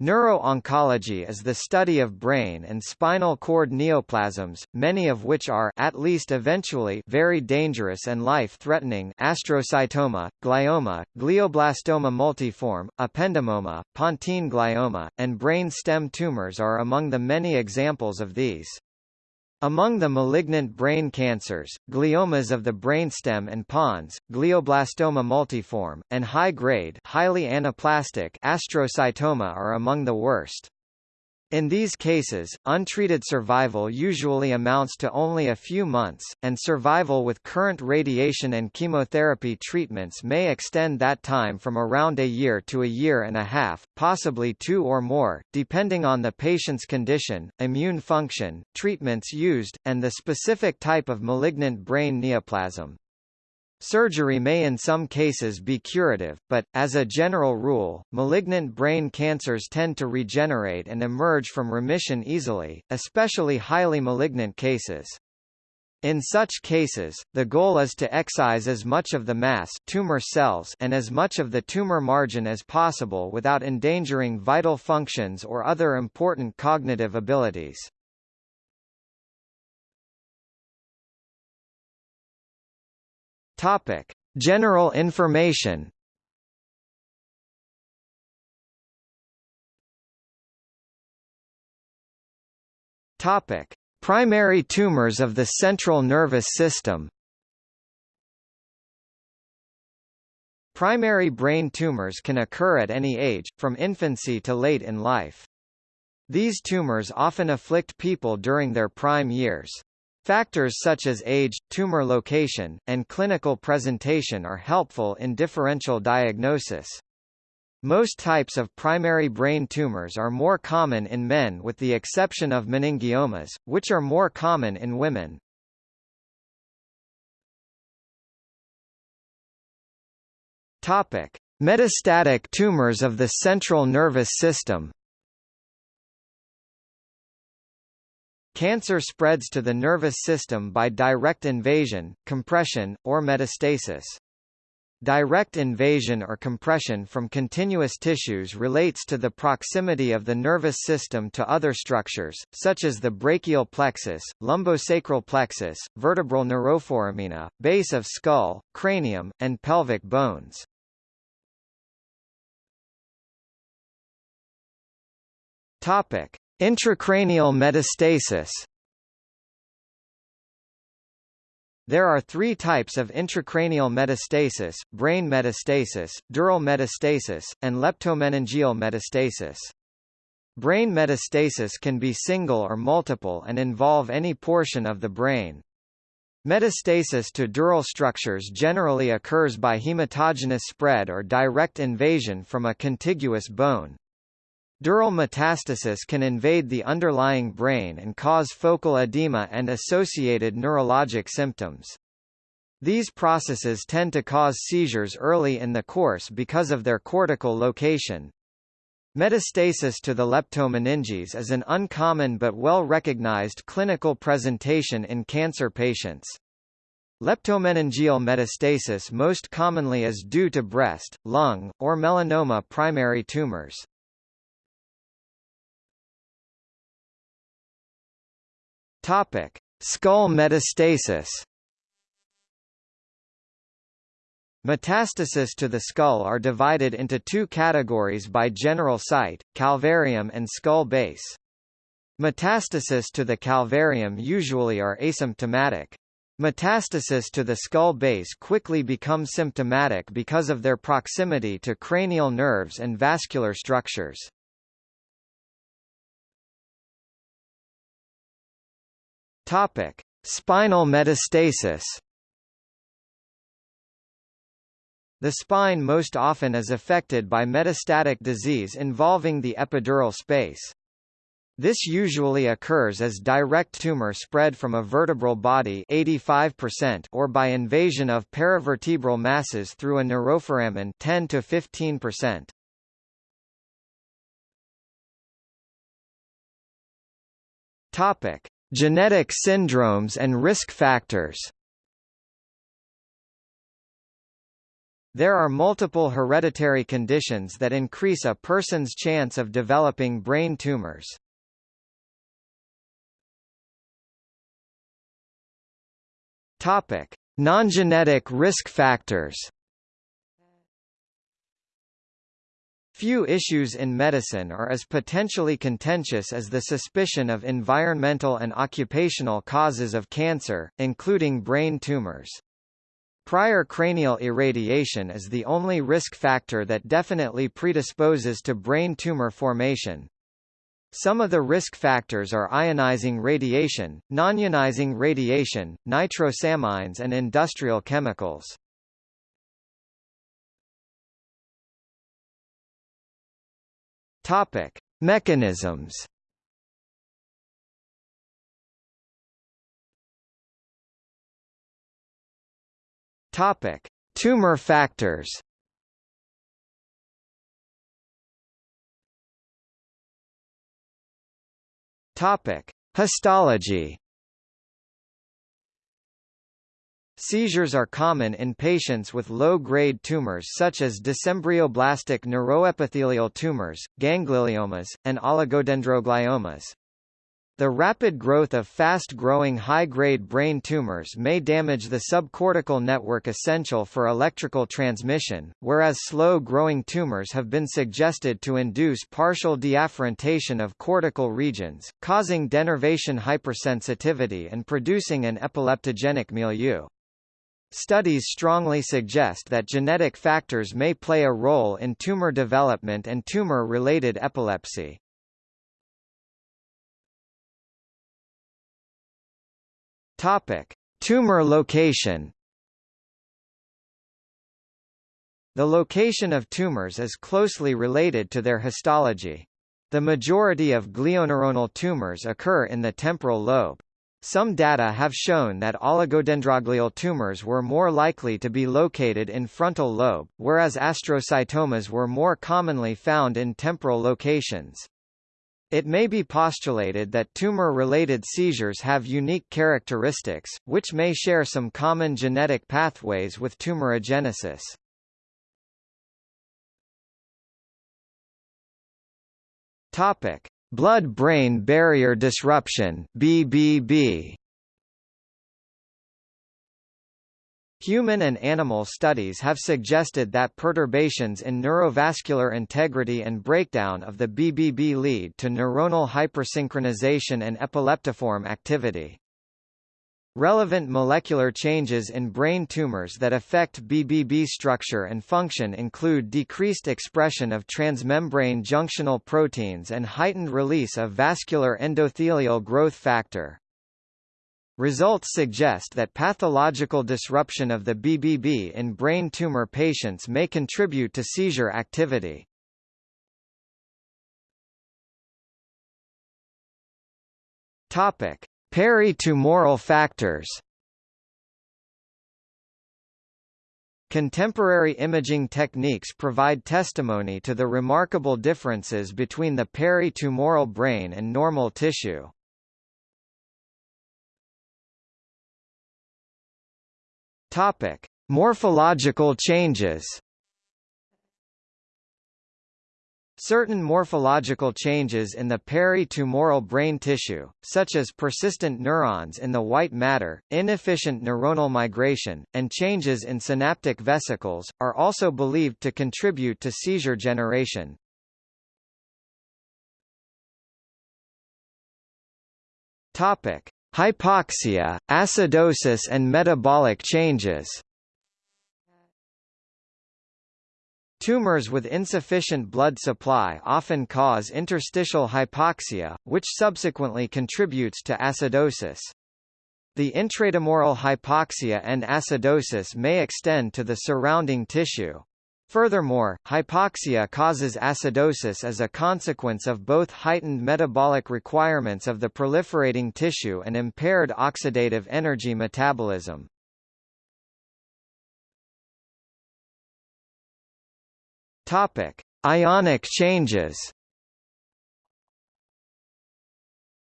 Neuro-oncology is the study of brain and spinal cord neoplasms, many of which are at least eventually very dangerous and life-threatening astrocytoma, glioma, glioblastoma multiforme, ependymoma, pontine glioma, and brain stem tumors are among the many examples of these. Among the malignant brain cancers, gliomas of the brainstem and pons, glioblastoma multiforme, and high-grade highly anaplastic astrocytoma are among the worst. In these cases, untreated survival usually amounts to only a few months, and survival with current radiation and chemotherapy treatments may extend that time from around a year to a year and a half, possibly two or more, depending on the patient's condition, immune function, treatments used, and the specific type of malignant brain neoplasm. Surgery may in some cases be curative, but, as a general rule, malignant brain cancers tend to regenerate and emerge from remission easily, especially highly malignant cases. In such cases, the goal is to excise as much of the mass tumor cells and as much of the tumor margin as possible without endangering vital functions or other important cognitive abilities. Topic: General information. Topic: Primary tumors of the central nervous system. Primary brain tumors can occur at any age, from infancy to late in life. These tumors often afflict people during their prime years. Factors such as age, tumor location, and clinical presentation are helpful in differential diagnosis. Most types of primary brain tumors are more common in men with the exception of meningiomas, which are more common in women. Topic: Metastatic tumors of the central nervous system. Cancer spreads to the nervous system by direct invasion, compression, or metastasis. Direct invasion or compression from continuous tissues relates to the proximity of the nervous system to other structures, such as the brachial plexus, lumbosacral plexus, vertebral neuroforamina, base of skull, cranium, and pelvic bones. Topic: Intracranial metastasis There are three types of intracranial metastasis, brain metastasis, dural metastasis, and leptomeningeal metastasis. Brain metastasis can be single or multiple and involve any portion of the brain. Metastasis to dural structures generally occurs by hematogenous spread or direct invasion from a contiguous bone. Dural metastasis can invade the underlying brain and cause focal edema and associated neurologic symptoms. These processes tend to cause seizures early in the course because of their cortical location. Metastasis to the leptomeninges is an uncommon but well-recognized clinical presentation in cancer patients. Leptomeningeal metastasis most commonly is due to breast, lung, or melanoma primary tumors. Topic: Skull metastasis. Metastasis to the skull are divided into two categories by general site, calvarium and skull base. Metastasis to the calvarium usually are asymptomatic. Metastasis to the skull base quickly becomes symptomatic because of their proximity to cranial nerves and vascular structures. Topic: Spinal metastasis. The spine most often is affected by metastatic disease involving the epidural space. This usually occurs as direct tumor spread from a vertebral body 85% or by invasion of paravertebral masses through a neuroforamen 10 to 15%. Topic: Genetic syndromes and risk factors There are multiple hereditary conditions that increase a person's chance of developing brain tumors. Topic: Non-genetic risk factors. Few issues in medicine are as potentially contentious as the suspicion of environmental and occupational causes of cancer, including brain tumors. Prior cranial irradiation is the only risk factor that definitely predisposes to brain tumor formation. Some of the risk factors are ionizing radiation, non-ionizing radiation, nitrosamines and industrial chemicals. Topic: Mechanisms. Topic: Tumor factors. Topic: Histology. Seizures are common in patients with low-grade tumors such as dysembryoplastic neuroepithelial tumors, gangliomas, and oligodendrogliomas. The rapid growth of fast-growing high-grade brain tumors may damage the subcortical network essential for electrical transmission, whereas slow-growing tumors have been suggested to induce partial deafferentation of cortical regions, causing denervation hypersensitivity and producing an epileptogenic milieu. Studies strongly suggest that genetic factors may play a role in tumor development and tumor-related epilepsy. Topic: Tumor location. The location of tumors is closely related to their histology. The majority of glioneuronal tumors occur in the temporal lobe. Some data have shown that oligodendroglial tumors were more likely to be located in frontal lobe, whereas astrocytomas were more commonly found in temporal locations. It may be postulated that tumor-related seizures have unique characteristics, which may share some common genetic pathways with tumorigenesis. Topic: Blood-brain barrier disruption (BBB). Human and animal studies have suggested that perturbations in neurovascular integrity and breakdown of the BBB lead to neuronal hypersynchronization and epileptiform activity. Relevant molecular changes in brain tumors that affect BBB structure and function include decreased expression of transmembrane junctional proteins and heightened release of vascular endothelial growth factor. Results suggest that pathological disruption of the BBB in brain tumor patients may contribute to seizure activity. Topic: Peritumoral factors. Contemporary imaging techniques provide testimony to the remarkable differences between the peritumoral brain and normal tissue. Topic: Morphological changes. Certain morphological changes in the peritumoral brain tissue, such as persistent neurons in the white matter, inefficient neuronal migration, and changes in synaptic vesicles, are also believed to contribute to seizure generation. Topic: Hypoxia, acidosis and metabolic changes Tumors with insufficient blood supply often cause interstitial hypoxia, which subsequently contributes to acidosis. The intratumoral hypoxia and acidosis may extend to the surrounding tissue. Furthermore, hypoxia causes acidosis as a consequence of both heightened metabolic requirements of the proliferating tissue and impaired oxidative energy metabolism. Topic: Ionic changes.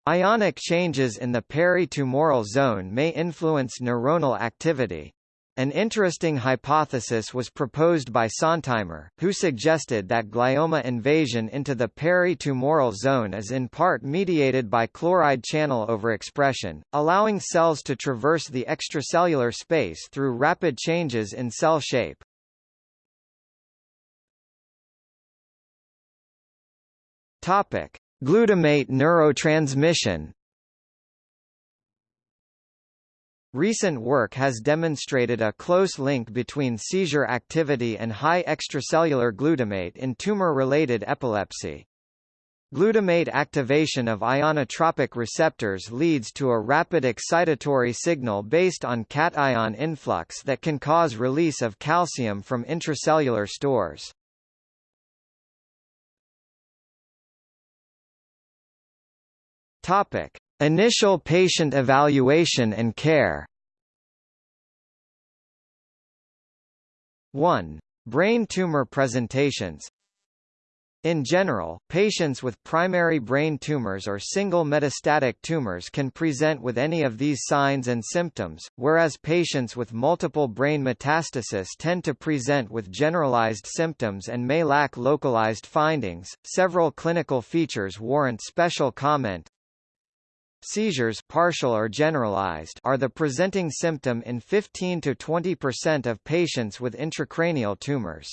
Ionic changes in the peritumoral zone may influence neuronal activity. An interesting hypothesis was proposed by Sontheimer, who suggested that glioma invasion into the peri-tumoral zone is in part mediated by chloride channel overexpression, allowing cells to traverse the extracellular space through rapid changes in cell shape. Topic: Glutamate neurotransmission Recent work has demonstrated a close link between seizure activity and high extracellular glutamate in tumor-related epilepsy. Glutamate activation of ionotropic receptors leads to a rapid excitatory signal based on cation influx that can cause release of calcium from intracellular stores. Topic: Initial patient evaluation and care 1. Brain tumor presentations in general, patients with primary brain tumors or single metastatic tumors can present with any of these signs and symptoms, whereas patients with multiple brain metastasis tend to present with generalized symptoms and may lack localized findings. Several clinical features warrant special comment. Seizures partial or generalized are the presenting symptom in 15 to 20% of patients with intracranial tumors.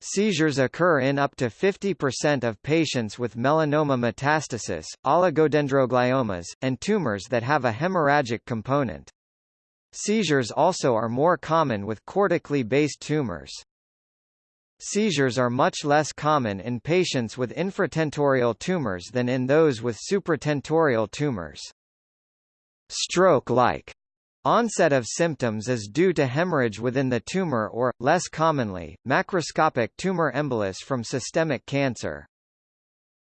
Seizures occur in up to 50% of patients with melanoma metastasis, oligodendrogliomas, and tumors that have a hemorrhagic component. Seizures also are more common with cortically based tumors. Seizures are much less common in patients with infratentorial tumors than in those with supratentorial tumors. Stroke-like onset of symptoms is due to hemorrhage within the tumor or, less commonly, macroscopic tumor embolus from systemic cancer.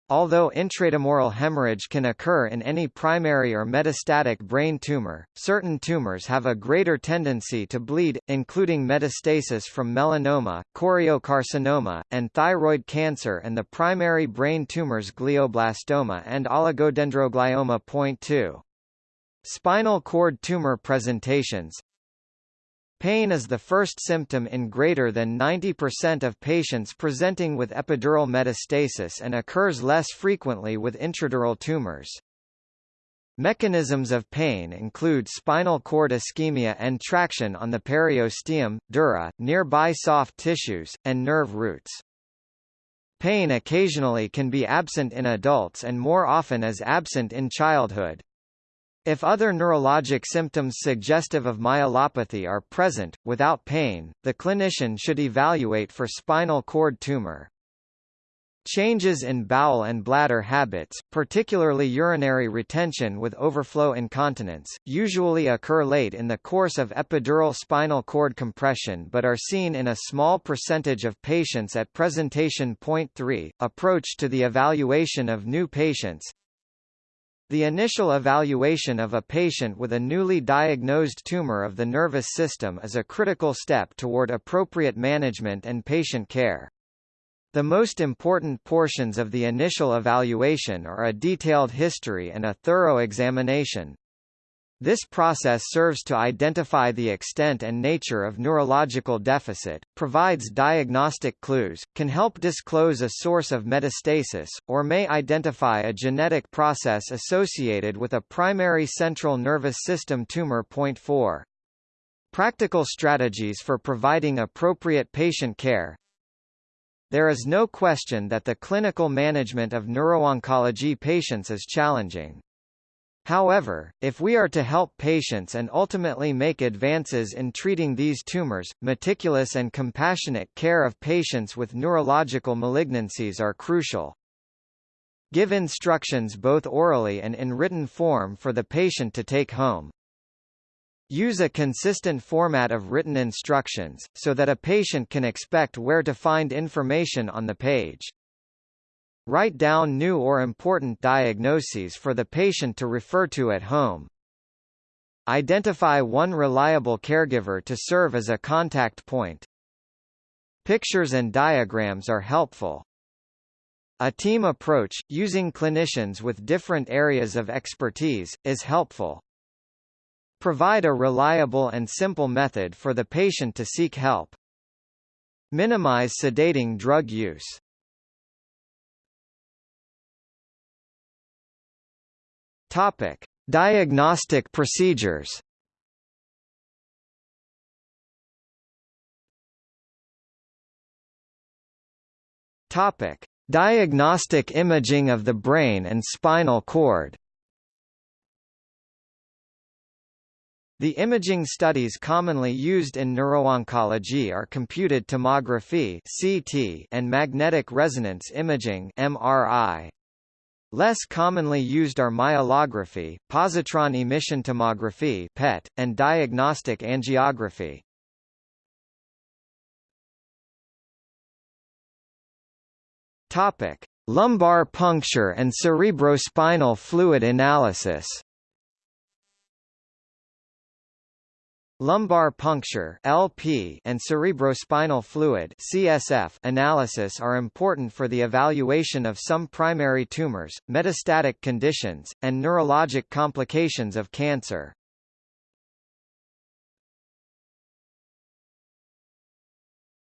Although intratumoral hemorrhage can occur in any primary or metastatic brain tumor, certain tumors have a greater tendency to bleed, including metastasis from melanoma, choriocarcinoma, and thyroid cancer and the primary brain tumors glioblastoma and oligodendroglioma. Point 2. Spinal cord tumor presentations Pain is the first symptom in greater than 90% of patients presenting with epidural metastasis and occurs less frequently with intradural tumors. Mechanisms of pain include spinal cord ischemia and traction on the periosteum, dura, nearby soft tissues, and nerve roots. Pain occasionally can be absent in adults and more often is absent in childhood. If other neurologic symptoms suggestive of myelopathy are present, without pain, the clinician should evaluate for spinal cord tumor. Changes in bowel and bladder habits, particularly urinary retention with overflow incontinence, usually occur late in the course of epidural spinal cord compression but are seen in a small percentage of patients at presentation point 3. Approach to the evaluation of new patients the initial evaluation of a patient with a newly diagnosed tumor of the nervous system is a critical step toward appropriate management and patient care. The most important portions of the initial evaluation are a detailed history and a thorough examination. This process serves to identify the extent and nature of neurological deficit, provides diagnostic clues, can help disclose a source of metastasis, or may identify a genetic process associated with a primary central nervous system tumor. Point 4. Practical strategies for providing appropriate patient care There is no question that the clinical management of neurooncology patients is challenging. However, if we are to help patients and ultimately make advances in treating these tumors, meticulous and compassionate care of patients with neurological malignancies are crucial. Give instructions both orally and in written form for the patient to take home. Use a consistent format of written instructions, so that a patient can expect where to find information on the page. Write down new or important diagnoses for the patient to refer to at home. Identify one reliable caregiver to serve as a contact point. Pictures and diagrams are helpful. A team approach, using clinicians with different areas of expertise, is helpful. Provide a reliable and simple method for the patient to seek help. Minimize sedating drug use. Topic: Diagnostic procedures. Topic: Diagnostic imaging of the brain and spinal cord. The imaging studies commonly used in neurooncology are computed tomography (CT) and magnetic resonance imaging (MRI). Less commonly used are myelography, positron emission tomography (PET), and diagnostic angiography. Topic: Lumbar puncture and cerebrospinal fluid analysis. Lumbar puncture (LP) and cerebrospinal fluid (CSF) analysis are important for the evaluation of some primary tumors, metastatic conditions, and neurologic complications of cancer.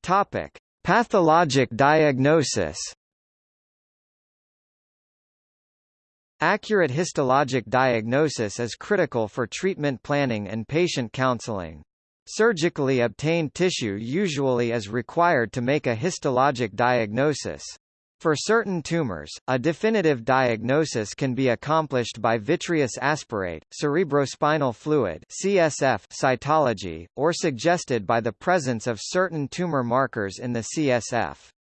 Topic: Pathologic diagnosis. Accurate histologic diagnosis is critical for treatment planning and patient counseling. Surgically obtained tissue usually is required to make a histologic diagnosis. For certain tumors, a definitive diagnosis can be accomplished by vitreous aspirate, cerebrospinal fluid (CSF) cytology, or suggested by the presence of certain tumor markers in the CSF.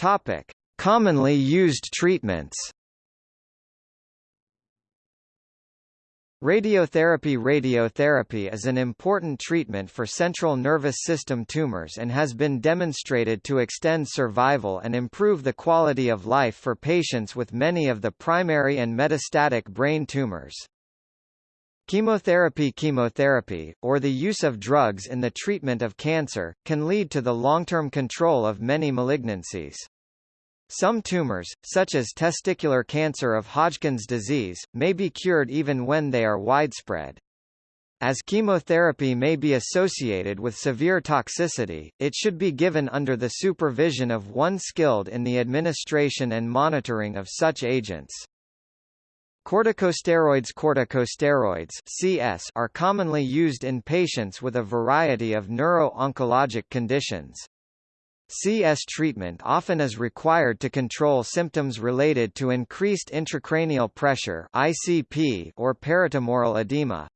Topic: Commonly used treatments. Radiotherapy Radiotherapy is an important treatment for central nervous system tumors and has been demonstrated to extend survival and improve the quality of life for patients with many of the primary and metastatic brain tumors. Chemotherapy Chemotherapy, or the use of drugs in the treatment of cancer, can lead to the long-term control of many malignancies. Some tumors, such as testicular cancer of Hodgkin's disease, may be cured even when they are widespread. As chemotherapy may be associated with severe toxicity, it should be given under the supervision of one skilled in the administration and monitoring of such agents. Corticosteroids Corticosteroids CS are commonly used in patients with a variety of neuro-oncologic conditions. CS treatment often is required to control symptoms related to increased intracranial pressure ICP or peritumoral edema.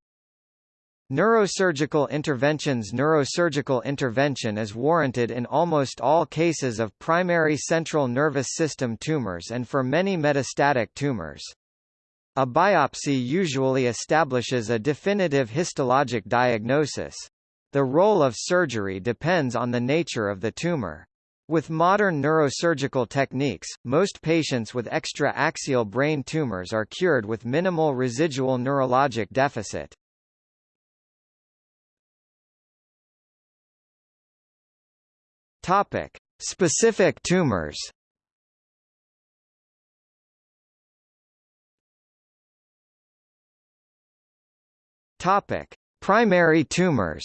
Neurosurgical interventions Neurosurgical intervention is warranted in almost all cases of primary central nervous system tumors and for many metastatic tumors. A biopsy usually establishes a definitive histologic diagnosis. The role of surgery depends on the nature of the tumor. With modern neurosurgical techniques, most patients with extra-axial brain tumors are cured with minimal residual neurologic deficit. Topic: Specific tumors. Topic: Primary tumors.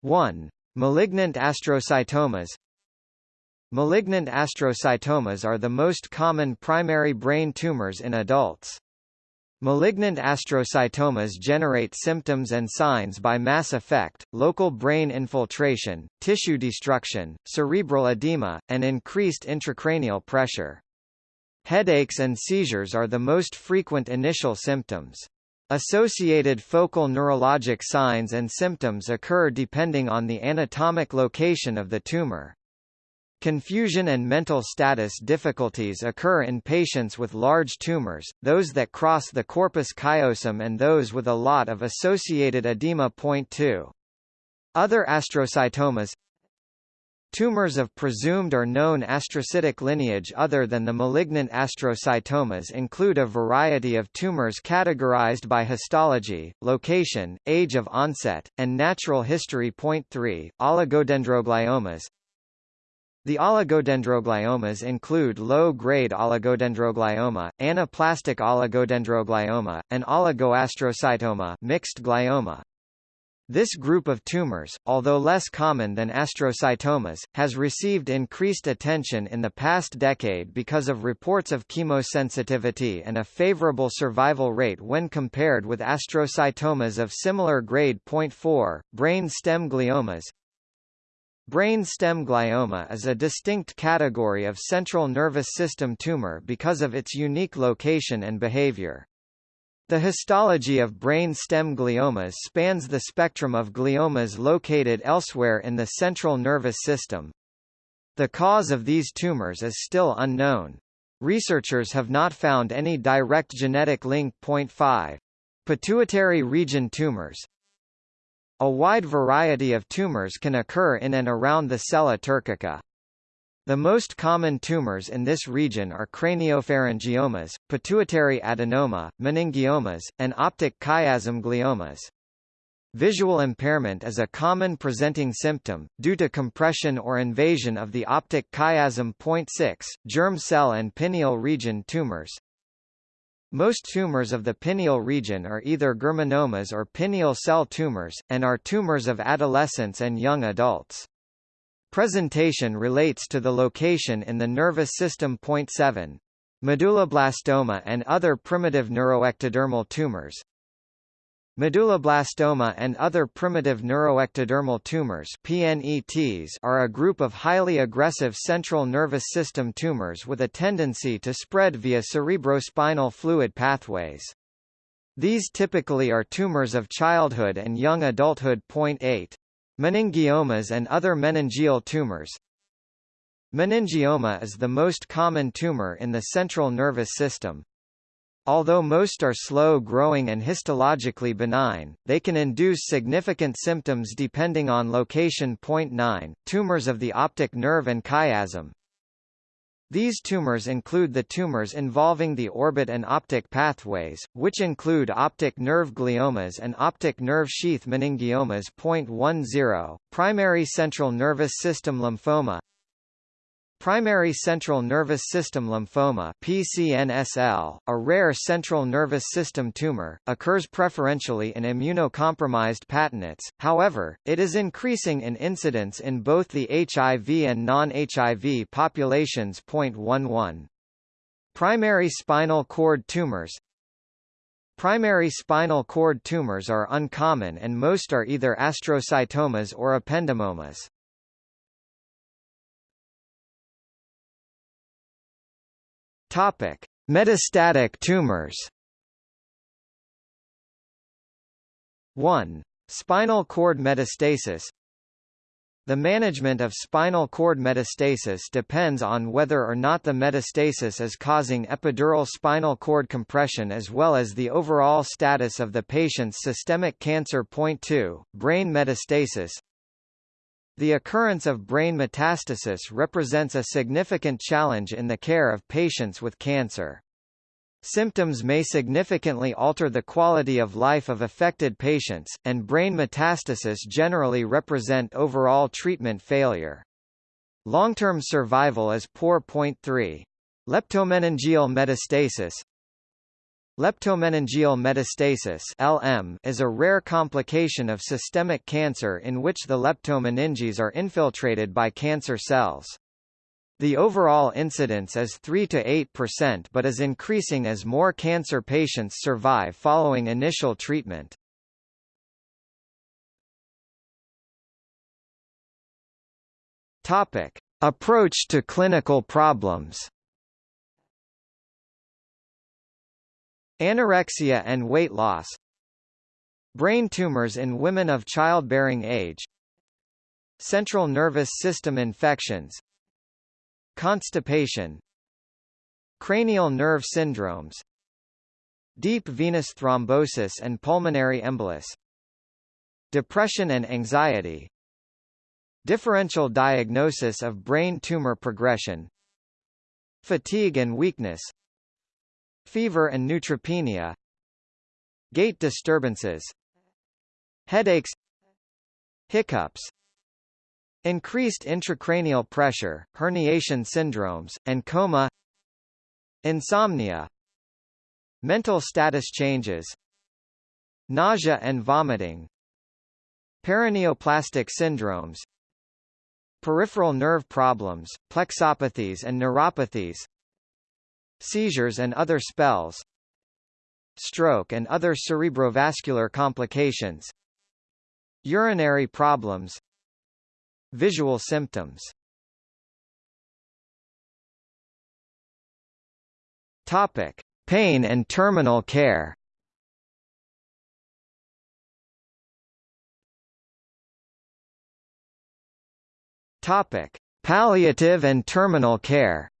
1. Malignant astrocytomas Malignant astrocytomas are the most common primary brain tumors in adults. Malignant astrocytomas generate symptoms and signs by mass effect, local brain infiltration, tissue destruction, cerebral edema, and increased intracranial pressure. Headaches and seizures are the most frequent initial symptoms. Associated focal neurologic signs and symptoms occur depending on the anatomic location of the tumor. Confusion and mental status difficulties occur in patients with large tumors, those that cross the corpus callosum and those with a lot of associated edema. Point 2. Other astrocytomas Tumors of presumed or known astrocytic lineage other than the malignant astrocytomas include a variety of tumors categorized by histology, location, age of onset, and natural history. Point 3, oligodendrogliomas The oligodendrogliomas include low-grade oligodendroglioma, anaplastic oligodendroglioma, and oligoastrocytoma mixed glioma. This group of tumors, although less common than astrocytomas, has received increased attention in the past decade because of reports of chemosensitivity and a favorable survival rate when compared with astrocytomas of similar grade. 0.4, brain stem gliomas Brain stem glioma is a distinct category of central nervous system tumor because of its unique location and behavior. The histology of brain stem gliomas spans the spectrum of gliomas located elsewhere in the central nervous system. The cause of these tumors is still unknown. Researchers have not found any direct genetic link. 5. Pituitary region tumors a wide variety of tumors can occur in and around the sella turcica. The most common tumors in this region are craniopharyngiomas, pituitary adenoma, meningiomas, and optic chiasm gliomas. Visual impairment is a common presenting symptom, due to compression or invasion of the optic chiasm. 6, germ cell and pineal region tumors. Most tumors of the pineal region are either germinomas or pineal cell tumors, and are tumors of adolescents and young adults. Presentation relates to the location in the nervous system. 7. Medulloblastoma and other primitive neuroectodermal tumors, Medulloblastoma and other primitive neuroectodermal tumors PNETs are a group of highly aggressive central nervous system tumors with a tendency to spread via cerebrospinal fluid pathways. These typically are tumors of childhood and young adulthood. 8. Meningiomas and other meningeal tumors Meningioma is the most common tumor in the central nervous system. Although most are slow-growing and histologically benign, they can induce significant symptoms depending on location. 9. Tumors of the optic nerve and chiasm These tumors include the tumors involving the orbit and optic pathways, which include optic nerve gliomas and optic nerve sheath meningiomas. 10. Primary central nervous system lymphoma Primary central nervous system lymphoma PCNSL, a rare central nervous system tumor, occurs preferentially in immunocompromised patinate. however, it is increasing in incidence in both the HIV and non-HIV populations. 11. Primary spinal cord tumors Primary spinal cord tumors are uncommon and most are either astrocytomas or ependymomas. Topic: Metastatic tumors. 1. Spinal cord metastasis The management of spinal cord metastasis depends on whether or not the metastasis is causing epidural spinal cord compression as well as the overall status of the patient's systemic cancer. 2. Brain metastasis the occurrence of brain metastasis represents a significant challenge in the care of patients with cancer. Symptoms may significantly alter the quality of life of affected patients, and brain metastasis generally represent overall treatment failure. Long-term survival is poor. 3. Leptomeningeal metastasis Leptomeningeal metastasis (LM) is a rare complication of systemic cancer in which the leptomeninges are infiltrated by cancer cells. The overall incidence is 3 to 8% but is increasing as more cancer patients survive following initial treatment. Topic: Approach to clinical problems. Anorexia and weight loss Brain tumors in women of childbearing age Central nervous system infections Constipation Cranial nerve syndromes Deep venous thrombosis and pulmonary embolus Depression and anxiety Differential diagnosis of brain tumor progression Fatigue and weakness fever and neutropenia gait disturbances headaches hiccups increased intracranial pressure, herniation syndromes, and coma insomnia mental status changes nausea and vomiting paraneoplastic syndromes peripheral nerve problems, plexopathies and neuropathies seizures and other spells stroke and other cerebrovascular complications urinary problems visual symptoms. Topic pain and terminal care. Topic palliative and terminal care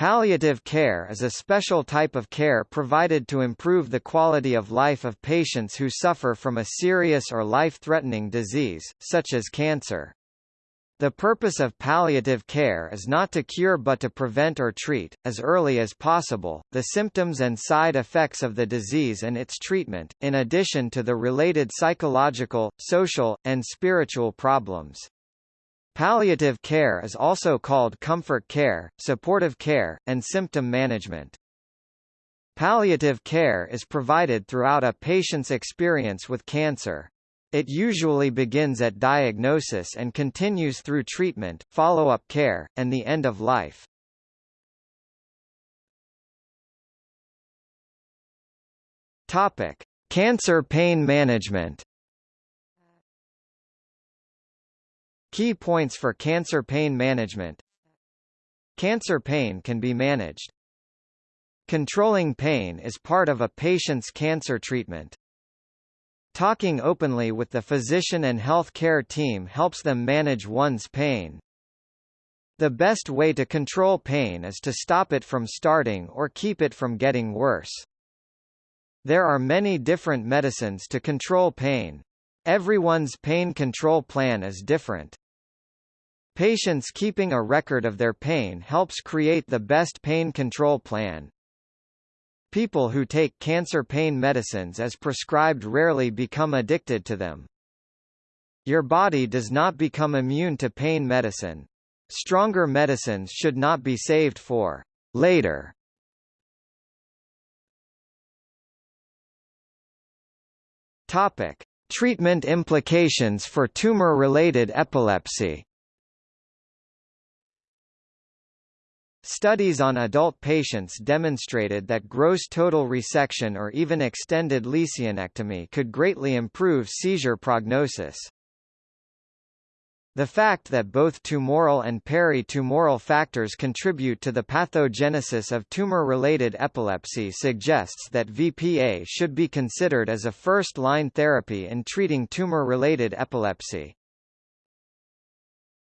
Palliative care is a special type of care provided to improve the quality of life of patients who suffer from a serious or life-threatening disease, such as cancer. The purpose of palliative care is not to cure but to prevent or treat, as early as possible, the symptoms and side effects of the disease and its treatment, in addition to the related psychological, social, and spiritual problems. Palliative care is also called comfort care, supportive care, and symptom management. Palliative care is provided throughout a patient's experience with cancer. It usually begins at diagnosis and continues through treatment, follow-up care, and the end of life. Topic: Cancer pain management. Key points for cancer pain management Cancer pain can be managed. Controlling pain is part of a patient's cancer treatment. Talking openly with the physician and health care team helps them manage one's pain. The best way to control pain is to stop it from starting or keep it from getting worse. There are many different medicines to control pain. Everyone's pain control plan is different. Patients keeping a record of their pain helps create the best pain control plan. People who take cancer pain medicines as prescribed rarely become addicted to them. Your body does not become immune to pain medicine. Stronger medicines should not be saved for later. Topic: Treatment implications for tumor-related epilepsy. Studies on adult patients demonstrated that gross total resection or even extended lesionectomy could greatly improve seizure prognosis. The fact that both tumoral and peri-tumoral factors contribute to the pathogenesis of tumor-related epilepsy suggests that VPA should be considered as a first-line therapy in treating tumor-related epilepsy.